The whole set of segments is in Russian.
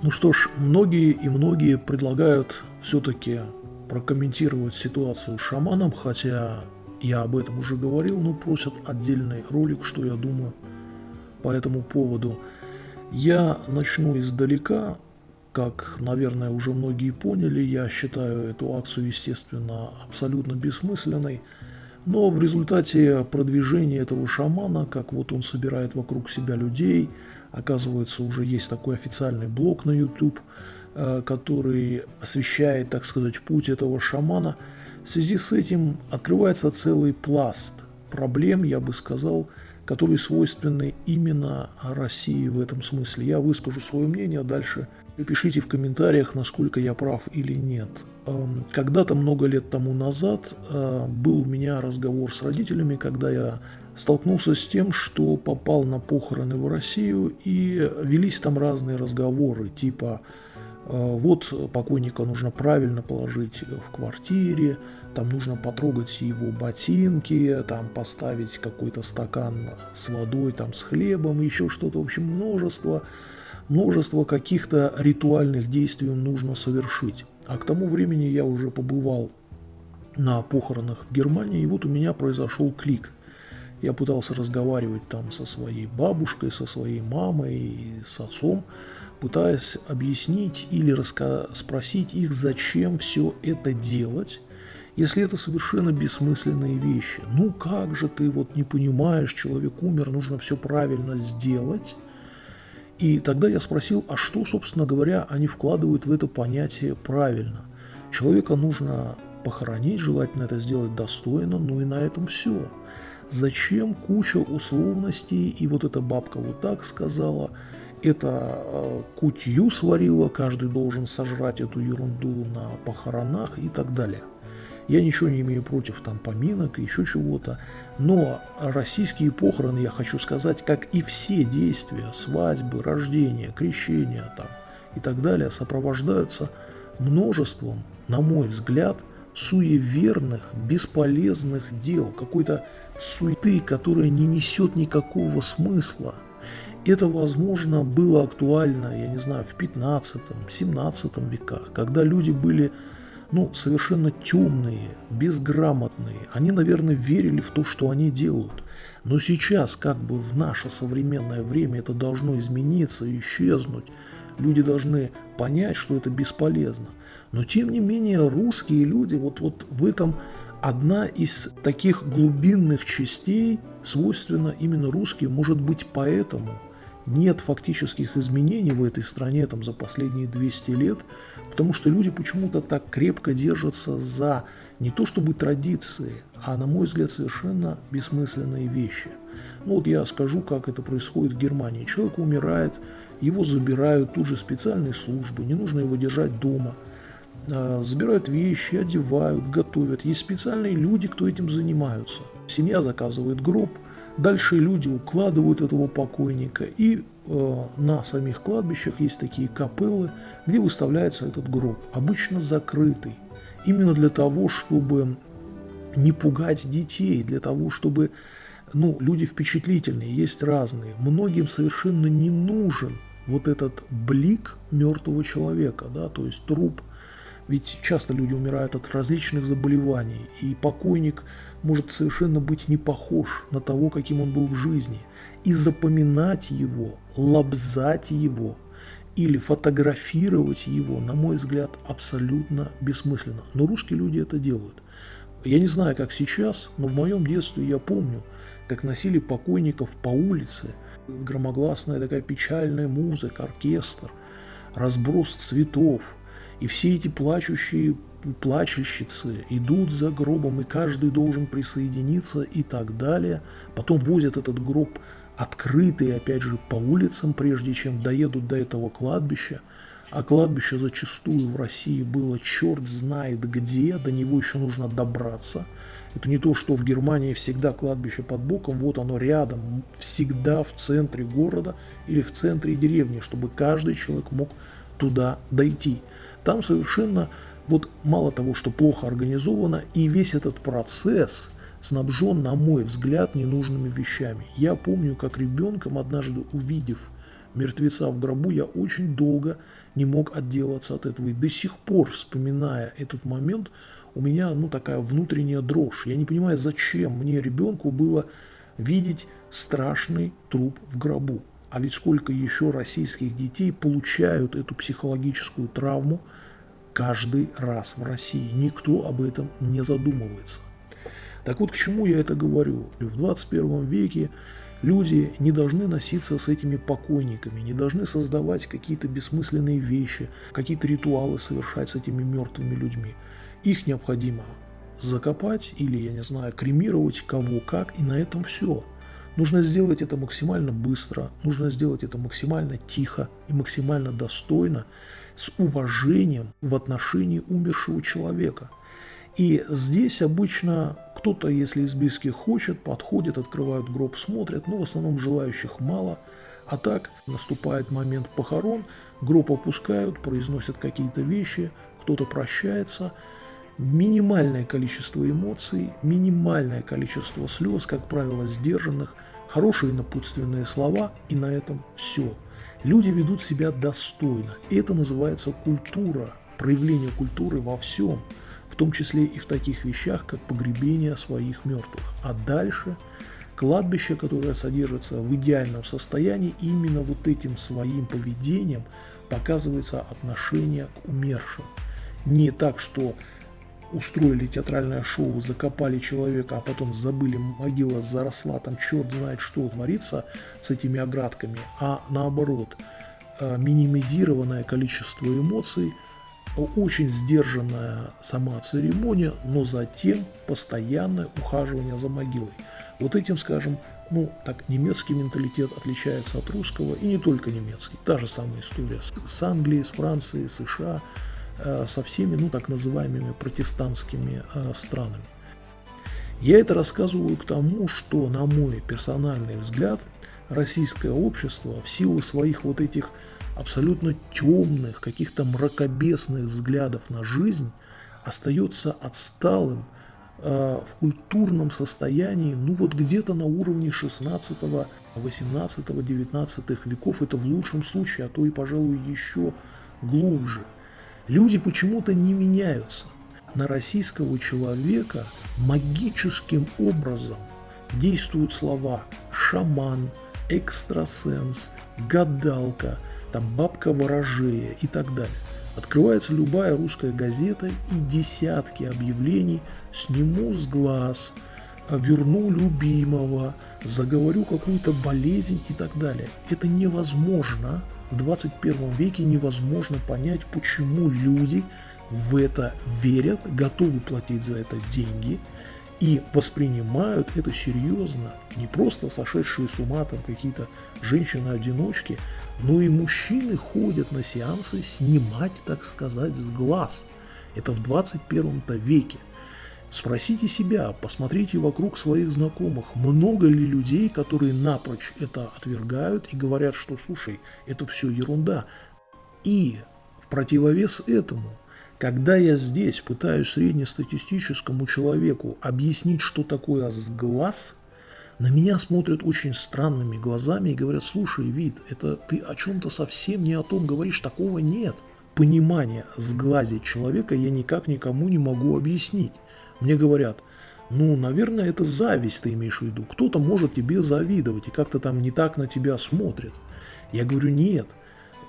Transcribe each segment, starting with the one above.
Ну что ж, многие и многие предлагают все-таки прокомментировать ситуацию с шаманом, хотя я об этом уже говорил, но просят отдельный ролик, что я думаю по этому поводу. Я начну издалека, как, наверное, уже многие поняли, я считаю эту акцию, естественно, абсолютно бессмысленной. Но в результате продвижения этого шамана, как вот он собирает вокруг себя людей, оказывается, уже есть такой официальный блог на YouTube, э, который освещает, так сказать, путь этого шамана. В связи с этим открывается целый пласт проблем, я бы сказал, которые свойственны именно России в этом смысле. Я выскажу свое мнение, а дальше Пишите в комментариях, насколько я прав или нет. Эм, когда-то много лет тому назад э, был у меня разговор с родителями, когда я столкнулся с тем, что попал на похороны в Россию и велись там разные разговоры, типа э, вот покойника нужно правильно положить в квартире, там нужно потрогать его ботинки, там поставить какой-то стакан с водой, там с хлебом, еще что-то, в общем, множество множество каких-то ритуальных действий нужно совершить. А к тому времени я уже побывал на похоронах в Германии, и вот у меня произошел клик. Я пытался разговаривать там со своей бабушкой, со своей мамой и с отцом, пытаясь объяснить или спросить их, зачем все это делать, если это совершенно бессмысленные вещи. Ну как же ты вот не понимаешь, человек умер, нужно все правильно сделать – и тогда я спросил, а что, собственно говоря, они вкладывают в это понятие правильно? Человека нужно похоронить, желательно это сделать достойно, ну и на этом все. Зачем куча условностей, и вот эта бабка вот так сказала, это э, кутью сварила, каждый должен сожрать эту ерунду на похоронах и так далее. Я ничего не имею против там поминок и еще чего-то, но российские похороны, я хочу сказать, как и все действия, свадьбы, рождения, крещения там и так далее, сопровождаются множеством, на мой взгляд, суеверных, бесполезных дел, какой-то суеты, которая не несет никакого смысла. Это, возможно, было актуально, я не знаю, в 15-17 веках, когда люди были ну, совершенно темные, безграмотные. Они, наверное, верили в то, что они делают. Но сейчас, как бы в наше современное время, это должно измениться, исчезнуть. Люди должны понять, что это бесполезно. Но, тем не менее, русские люди, вот, вот в этом одна из таких глубинных частей, свойственна именно русским, может быть, поэтому нет фактических изменений в этой стране там, за последние 200 лет, потому что люди почему-то так крепко держатся за не то чтобы традиции, а, на мой взгляд, совершенно бессмысленные вещи. Ну вот я скажу, как это происходит в Германии. Человек умирает, его забирают, тут же специальные службы, не нужно его держать дома. А, забирают вещи, одевают, готовят. Есть специальные люди, кто этим занимаются. Семья заказывает гроб – Дальше люди укладывают этого покойника, и э, на самих кладбищах есть такие капеллы, где выставляется этот гроб, обычно закрытый, именно для того, чтобы не пугать детей, для того, чтобы, ну, люди впечатлительные, есть разные. Многим совершенно не нужен вот этот блик мертвого человека, да, то есть труп. Ведь часто люди умирают от различных заболеваний, и покойник – может совершенно быть не похож на того, каким он был в жизни. И запоминать его, лобзать его или фотографировать его, на мой взгляд, абсолютно бессмысленно. Но русские люди это делают. Я не знаю, как сейчас, но в моем детстве я помню, как носили покойников по улице, громогласная такая печальная музыка, оркестр, разброс цветов, и все эти плачущие плачущицы идут за гробом, и каждый должен присоединиться и так далее. Потом возят этот гроб открытый, опять же, по улицам, прежде чем доедут до этого кладбища. А кладбище зачастую в России было черт знает где, до него еще нужно добраться. Это не то, что в Германии всегда кладбище под боком, вот оно рядом, всегда в центре города или в центре деревни, чтобы каждый человек мог туда дойти. Там совершенно вот мало того, что плохо организовано, и весь этот процесс снабжен, на мой взгляд, ненужными вещами. Я помню, как ребенком, однажды увидев мертвеца в гробу, я очень долго не мог отделаться от этого. И до сих пор, вспоминая этот момент, у меня ну, такая внутренняя дрожь. Я не понимаю, зачем мне ребенку было видеть страшный труп в гробу. А ведь сколько еще российских детей получают эту психологическую травму каждый раз в России. Никто об этом не задумывается. Так вот, к чему я это говорю? В 21 веке люди не должны носиться с этими покойниками, не должны создавать какие-то бессмысленные вещи, какие-то ритуалы совершать с этими мертвыми людьми. Их необходимо закопать или, я не знаю, кремировать кого как, и на этом все. Нужно сделать это максимально быстро, нужно сделать это максимально тихо и максимально достойно, с уважением в отношении умершего человека. И здесь обычно кто-то, если из близких хочет, подходит, открывают гроб, смотрят, но в основном желающих мало. А так наступает момент похорон, гроб опускают, произносят какие-то вещи, кто-то прощается – минимальное количество эмоций, минимальное количество слез, как правило, сдержанных, хорошие напутственные слова, и на этом все. Люди ведут себя достойно. И это называется культура, проявление культуры во всем, в том числе и в таких вещах, как погребение своих мертвых. А дальше кладбище, которое содержится в идеальном состоянии, именно вот этим своим поведением показывается отношение к умершим. Не так, что устроили театральное шоу, закопали человека, а потом забыли, могила заросла, там черт знает что творится с этими оградками, а наоборот, э, минимизированное количество эмоций, очень сдержанная сама церемония, но затем постоянное ухаживание за могилой. Вот этим, скажем, ну, так, немецкий менталитет отличается от русского, и не только немецкий. Та же самая история с, с Англией, с Францией, США – со всеми, ну, так называемыми протестантскими э, странами. Я это рассказываю к тому, что, на мой персональный взгляд, российское общество в силу своих вот этих абсолютно темных, каких-то мракобесных взглядов на жизнь остается отсталым э, в культурном состоянии, ну вот где-то на уровне 16, 18, 19 веков, это в лучшем случае, а то и, пожалуй, еще глубже – Люди почему-то не меняются. На российского человека магическим образом действуют слова «шаман», «экстрасенс», «гадалка», там «бабка ворожея» и так далее. Открывается любая русская газета и десятки объявлений «сниму с глаз», «верну любимого», «заговорю какую-то болезнь» и так далее. Это невозможно в 21 веке невозможно понять, почему люди в это верят, готовы платить за это деньги и воспринимают это серьезно. Не просто сошедшие с ума там какие-то женщины-одиночки, но и мужчины ходят на сеансы снимать, так сказать, с глаз. Это в 21 веке. Спросите себя, посмотрите вокруг своих знакомых, много ли людей, которые напрочь это отвергают и говорят, что слушай, это все ерунда. И в противовес этому, когда я здесь пытаюсь среднестатистическому человеку объяснить, что такое сглаз, на меня смотрят очень странными глазами и говорят, слушай, вид, это ты о чем-то совсем не о том говоришь, такого нет. Понимание сглазить человека я никак никому не могу объяснить. Мне говорят, ну, наверное, это зависть ты имеешь в виду. Кто-то может тебе завидовать и как-то там не так на тебя смотрит. Я говорю, нет.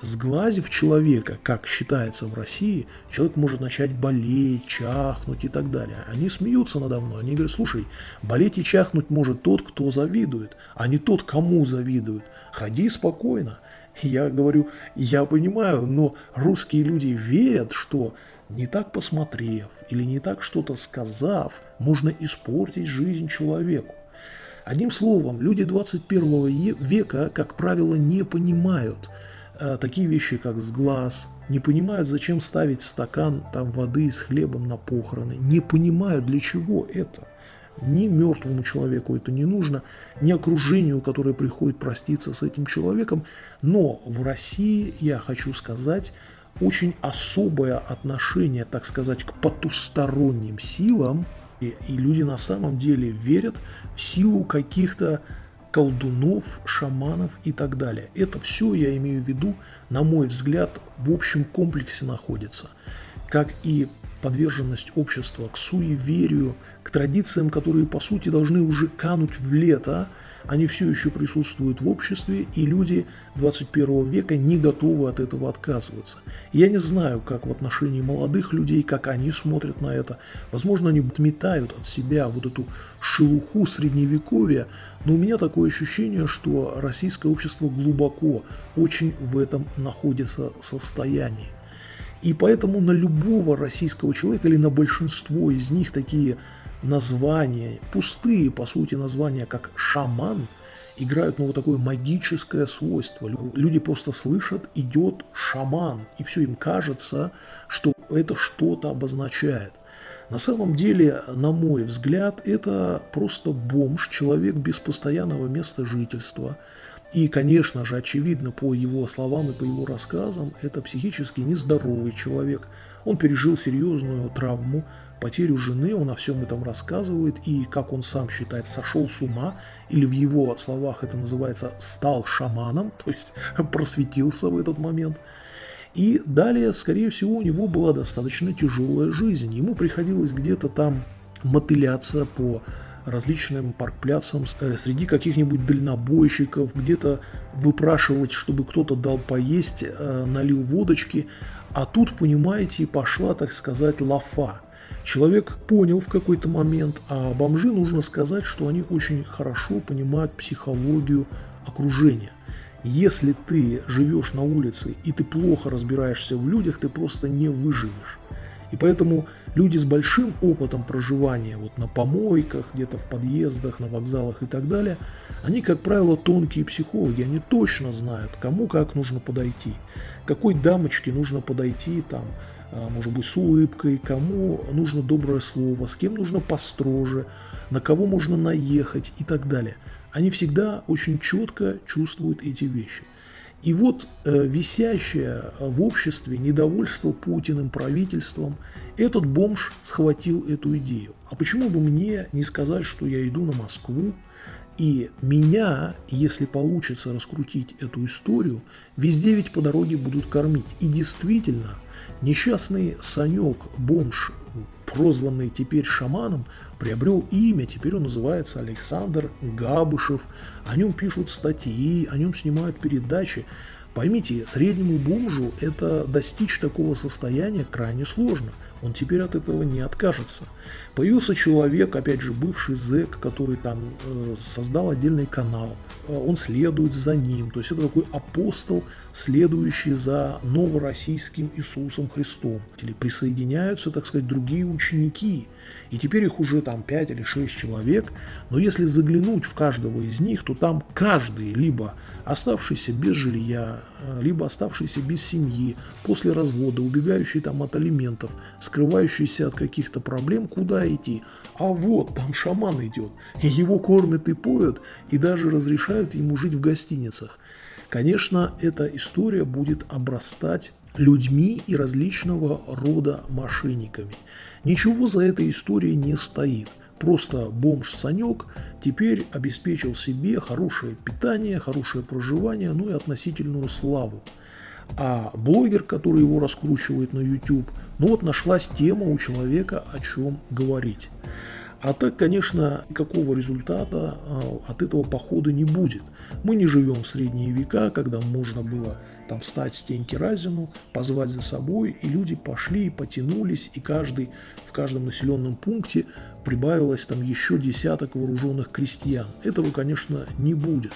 Сглазив человека, как считается в России, человек может начать болеть, чахнуть и так далее. Они смеются надо мной. Они говорят, слушай, болеть и чахнуть может тот, кто завидует, а не тот, кому завидуют. Ходи спокойно. Я говорю, я понимаю, но русские люди верят, что не так посмотрев или не так что-то сказав, можно испортить жизнь человеку. Одним словом, люди 21 века, как правило, не понимают э, такие вещи, как сглаз, не понимают, зачем ставить стакан там, воды с хлебом на похороны, не понимают, для чего это. Ни мертвому человеку это не нужно, ни окружению, которое приходит проститься с этим человеком. Но в России, я хочу сказать, очень особое отношение, так сказать, к потусторонним силам, и, и люди на самом деле верят в силу каких-то колдунов, шаманов и так далее. Это все, я имею в виду, на мой взгляд, в общем комплексе находится. Как и подверженность общества к суеверию, к традициям, которые, по сути, должны уже кануть в лето, они все еще присутствуют в обществе, и люди 21 века не готовы от этого отказываться. Я не знаю, как в отношении молодых людей, как они смотрят на это. Возможно, они отметают от себя вот эту шелуху средневековья, но у меня такое ощущение, что российское общество глубоко очень в этом находится состоянии. И поэтому на любого российского человека или на большинство из них такие названия, пустые по сути названия, как шаман, играют ну, вот такое магическое свойство. Люди просто слышат, идет шаман, и все им кажется, что это что-то обозначает. На самом деле, на мой взгляд, это просто бомж, человек без постоянного места жительства, и, конечно же, очевидно, по его словам и по его рассказам, это психически нездоровый человек. Он пережил серьезную травму, потерю жены, он о всем этом рассказывает, и, как он сам считает, сошел с ума, или в его словах это называется «стал шаманом», то есть просветился в этот момент. И далее, скорее всего, у него была достаточно тяжелая жизнь. Ему приходилось где-то там мотыляться по различным паркпляцам, э, среди каких-нибудь дальнобойщиков, где-то выпрашивать, чтобы кто-то дал поесть, э, налил водочки. А тут, понимаете, пошла, так сказать, лафа. Человек понял в какой-то момент, а бомжи нужно сказать, что они очень хорошо понимают психологию окружения. Если ты живешь на улице и ты плохо разбираешься в людях, ты просто не выживешь. И поэтому люди с большим опытом проживания вот на помойках, где-то в подъездах, на вокзалах и так далее, они, как правило, тонкие психологи, они точно знают, кому как нужно подойти, какой дамочке нужно подойти там, может быть, с улыбкой, кому нужно доброе слово, с кем нужно построже, на кого можно наехать и так далее. Они всегда очень четко чувствуют эти вещи – и вот э, висящее в обществе недовольство Путиным правительством, этот бомж схватил эту идею. А почему бы мне не сказать, что я иду на Москву, и меня, если получится раскрутить эту историю, везде ведь по дороге будут кормить. И действительно, несчастный Санек, бомж, прозванный теперь шаманом, приобрел имя, теперь он называется Александр Габышев, о нем пишут статьи, о нем снимают передачи. Поймите, среднему бомжу это достичь такого состояния крайне сложно – он теперь от этого не откажется. Появился человек, опять же, бывший зэк, который там э, создал отдельный канал. Э, он следует за ним. То есть это такой апостол, следующий за новороссийским Иисусом Христом. Или присоединяются, так сказать, другие ученики. И теперь их уже там 5 или 6 человек. Но если заглянуть в каждого из них, то там каждый либо оставшийся без жилья, либо оставшийся без семьи, после развода, убегающий там от алиментов, скрывающийся от каких-то проблем, куда идти? А вот, там шаман идет, его кормят и поют, и даже разрешают ему жить в гостиницах. Конечно, эта история будет обрастать людьми и различного рода мошенниками. Ничего за этой историей не стоит. Просто бомж Санек теперь обеспечил себе хорошее питание, хорошее проживание, ну и относительную славу. А блогер, который его раскручивает на YouTube, ну вот нашлась тема у человека, о чем говорить. А так, конечно, никакого результата а, от этого похода не будет. Мы не живем в средние века, когда можно было там встать стенки разину, позвать за собой, и люди пошли и потянулись, и каждый в каждом населенном пункте прибавилось там еще десяток вооруженных крестьян. Этого, конечно, не будет.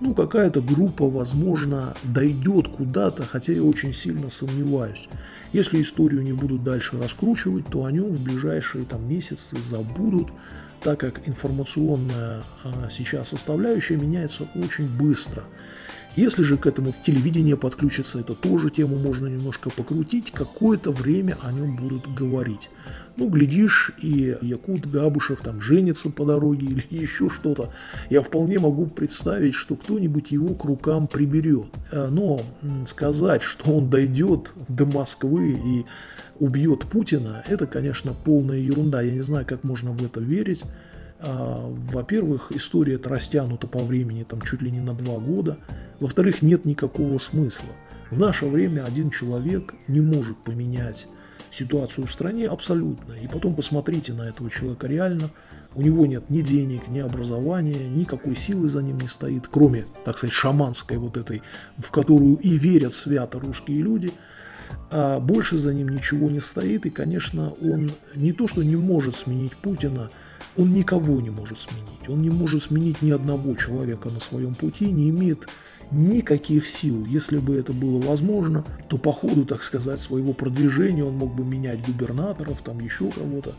Ну, какая-то группа, возможно, дойдет куда-то, хотя я очень сильно сомневаюсь. Если историю не будут дальше раскручивать, то о нем в ближайшие там, месяцы забудут, так как информационная а, сейчас составляющая меняется очень быстро. Если же к этому телевидение подключится, это тоже тему можно немножко покрутить, какое-то время о нем будут говорить. Ну, глядишь, и Якут Габушев там женится по дороге или еще что-то. Я вполне могу представить, что кто-нибудь его к рукам приберет. Э, но сказать, что он дойдет до Москвы и убьет Путина, это, конечно, полная ерунда. Я не знаю, как можно в это верить. А, во-первых, история эта растянута по времени там чуть ли не на два года. Во-вторых, нет никакого смысла. В наше время один человек не может поменять ситуацию в стране абсолютно. И потом посмотрите на этого человека реально. У него нет ни денег, ни образования, никакой силы за ним не стоит, кроме, так сказать, шаманской вот этой, в которую и верят свято русские люди. А больше за ним ничего не стоит. И, конечно, он не то, что не может сменить Путина, он никого не может сменить. Он не может сменить ни одного человека на своем пути, не имеет никаких сил. Если бы это было возможно, то по ходу, так сказать, своего продвижения он мог бы менять губернаторов, там еще кого-то.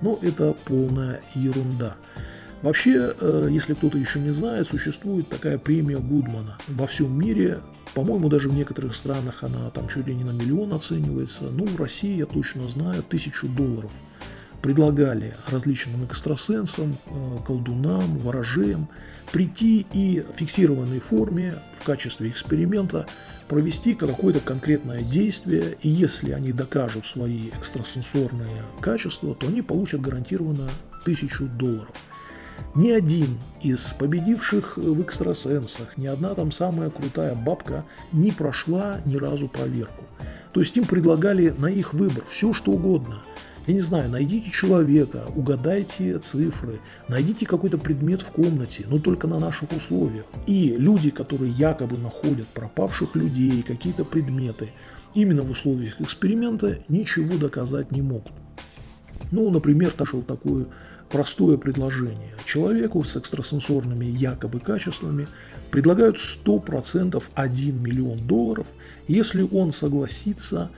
Но это полная ерунда. Вообще, э, если кто-то еще не знает, существует такая премия Гудмана. Во всем мире, по-моему, даже в некоторых странах она там чуть ли не на миллион оценивается. Ну, в России, я точно знаю, тысячу долларов – предлагали различным экстрасенсам, э, колдунам, ворожеям прийти и в фиксированной форме в качестве эксперимента провести какое-то конкретное действие, и если они докажут свои экстрасенсорные качества, то они получат гарантированно тысячу долларов. Ни один из победивших в экстрасенсах, ни одна там самая крутая бабка не прошла ни разу проверку. То есть им предлагали на их выбор все что угодно – я не знаю, найдите человека, угадайте цифры, найдите какой-то предмет в комнате, но только на наших условиях. И люди, которые якобы находят пропавших людей, какие-то предметы, именно в условиях эксперимента ничего доказать не могут. Ну, например, нашел такое простое предложение. Человеку с экстрасенсорными якобы качествами предлагают 100% 1 миллион долларов, если он согласится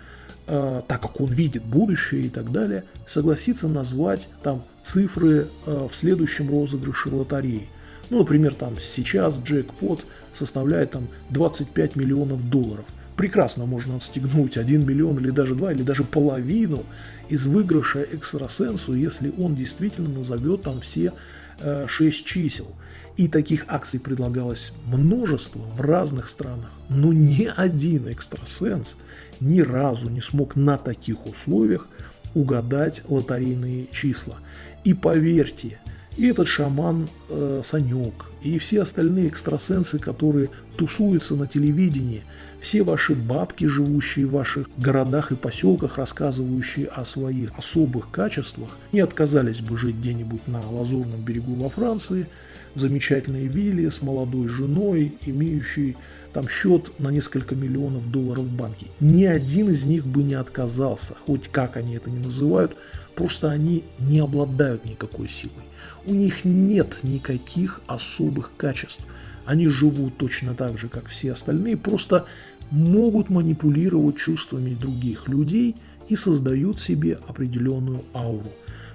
э, так как он видит будущее и так далее, согласится назвать там цифры э, в следующем розыгрыше лотереи. Ну, например, там сейчас джекпот составляет там 25 миллионов долларов. Прекрасно можно отстегнуть 1 миллион или даже 2, или даже половину из выигрыша экстрасенсу, если он действительно назовет там все э, 6 чисел. И таких акций предлагалось множество в разных странах, но ни один экстрасенс ни разу не смог на таких условиях угадать лотерейные числа. И поверьте, и этот шаман э, Санек, и все остальные экстрасенсы, которые тусуются на телевидении, все ваши бабки, живущие в ваших городах и поселках, рассказывающие о своих особых качествах, не отказались бы жить где-нибудь на Лазурном берегу во Франции – замечательной вилле с молодой женой, имеющей там счет на несколько миллионов долларов в банке. Ни один из них бы не отказался, хоть как они это не называют, просто они не обладают никакой силой. У них нет никаких особых качеств. Они живут точно так же, как все остальные, просто могут манипулировать чувствами других людей и создают себе определенную ауру.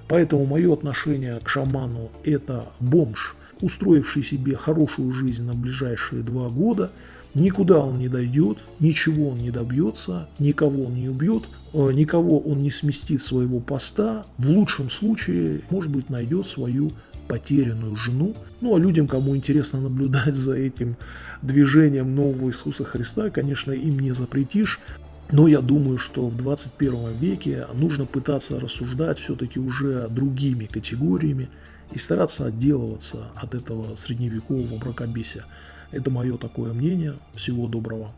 Поэтому мое отношение к шаману – это бомж – устроивший себе хорошую жизнь на ближайшие два года, никуда он не дойдет, ничего он не добьется, никого он не убьет, э, никого он не сместит своего поста, в лучшем случае, может быть, найдет свою потерянную жену. Ну а людям, кому интересно наблюдать за этим движением нового Иисуса Христа, конечно, им не запретишь. Но я думаю, что в 21 веке нужно пытаться рассуждать все-таки уже другими категориями, и стараться отделываться от этого средневекового мракобесия. Это мое такое мнение. Всего доброго.